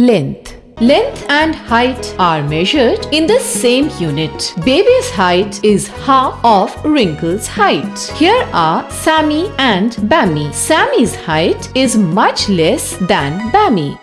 Length Length and height are measured in the same unit. Baby's height is half of Wrinkle's height. Here are Sammy and Bammy. Sammy's height is much less than Bammy.